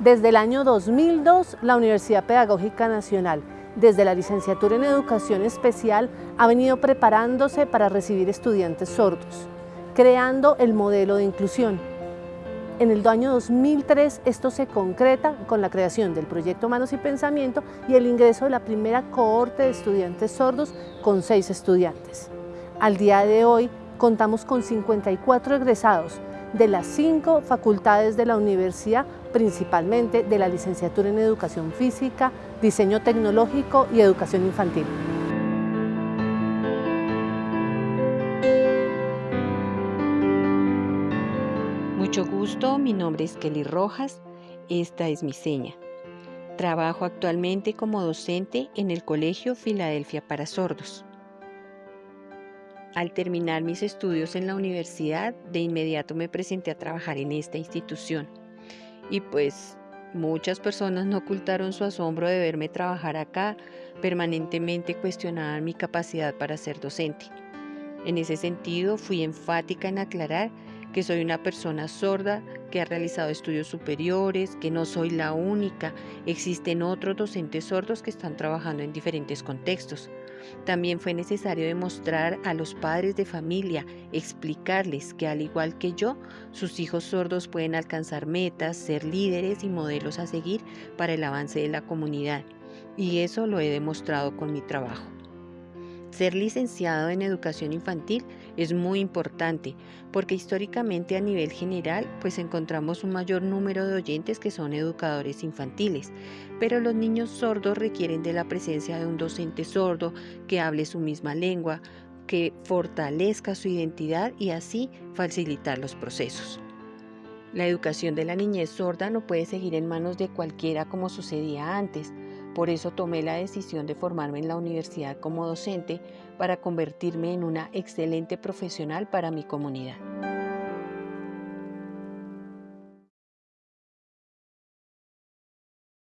Desde el año 2002, la Universidad Pedagógica Nacional, desde la licenciatura en Educación Especial, ha venido preparándose para recibir estudiantes sordos, creando el modelo de inclusión. En el año 2003 esto se concreta con la creación del proyecto Manos y Pensamiento y el ingreso de la primera cohorte de estudiantes sordos con seis estudiantes. Al día de hoy contamos con 54 egresados, de las cinco facultades de la universidad, principalmente de la licenciatura en Educación Física, Diseño Tecnológico y Educación Infantil. Mucho gusto, mi nombre es Kelly Rojas, esta es mi seña. Trabajo actualmente como docente en el Colegio Filadelfia para Sordos. Al terminar mis estudios en la universidad, de inmediato me presenté a trabajar en esta institución. Y pues muchas personas no ocultaron su asombro de verme trabajar acá, permanentemente cuestionaban mi capacidad para ser docente. En ese sentido, fui enfática en aclarar que soy una persona sorda, que ha realizado estudios superiores, que no soy la única, existen otros docentes sordos que están trabajando en diferentes contextos. También fue necesario demostrar a los padres de familia, explicarles que al igual que yo, sus hijos sordos pueden alcanzar metas, ser líderes y modelos a seguir para el avance de la comunidad. Y eso lo he demostrado con mi trabajo. Ser licenciado en educación infantil es muy importante porque históricamente a nivel general pues encontramos un mayor número de oyentes que son educadores infantiles, pero los niños sordos requieren de la presencia de un docente sordo que hable su misma lengua, que fortalezca su identidad y así facilitar los procesos. La educación de la niñez sorda no puede seguir en manos de cualquiera como sucedía antes, por eso tomé la decisión de formarme en la universidad como docente para convertirme en una excelente profesional para mi comunidad.